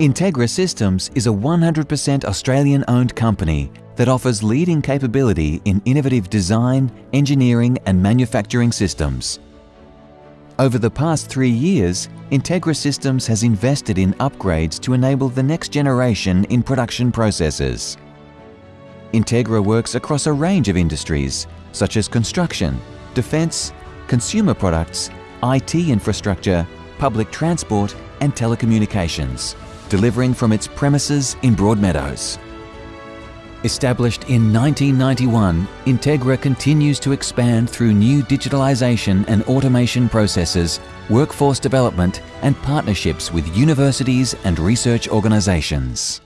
Integra Systems is a 100% Australian-owned company that offers leading capability in innovative design, engineering and manufacturing systems. Over the past three years, Integra Systems has invested in upgrades to enable the next generation in production processes. Integra works across a range of industries such as construction, defence, consumer products, IT infrastructure, public transport and telecommunications delivering from its premises in Broadmeadows. Established in 1991, Integra continues to expand through new digitalisation and automation processes, workforce development and partnerships with universities and research organisations.